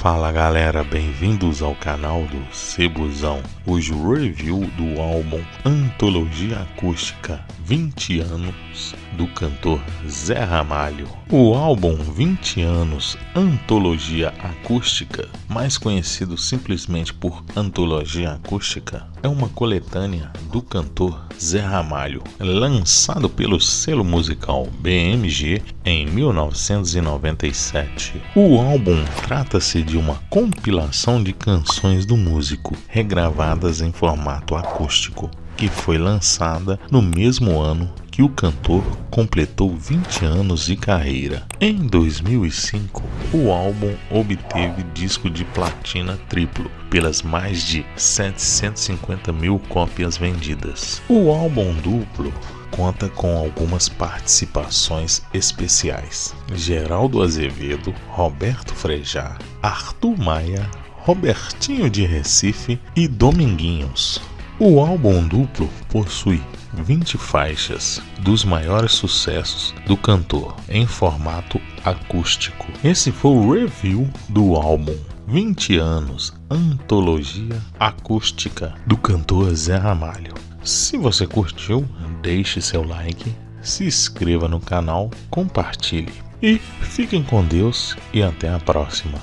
Fala galera, bem-vindos ao canal do Cebuzão. Hoje o review do álbum Antologia Acústica 20 anos do cantor Zé Ramalho. O álbum 20 anos Antologia Acústica, mais conhecido simplesmente por Antologia Acústica, é uma coletânea do cantor Zé Ramalho, lançado pelo selo musical BMG em 1997. O álbum trata-se de uma compilação de canções do músico, regravadas em formato acústico, que foi lançada no mesmo ano que o cantor completou 20 anos de carreira. Em 2005, o álbum obteve disco de platina triplo pelas mais de 750 mil cópias vendidas. O álbum duplo conta com algumas participações especiais. Geraldo Azevedo, Roberto Frejá, Arthur Maia, Robertinho de Recife e Dominguinhos. O álbum duplo possui 20 faixas dos maiores sucessos do cantor em formato acústico. Esse foi o review do álbum 20 anos Antologia Acústica do cantor Zé Ramalho. Se você curtiu, deixe seu like, se inscreva no canal, compartilhe e fiquem com Deus e até a próxima.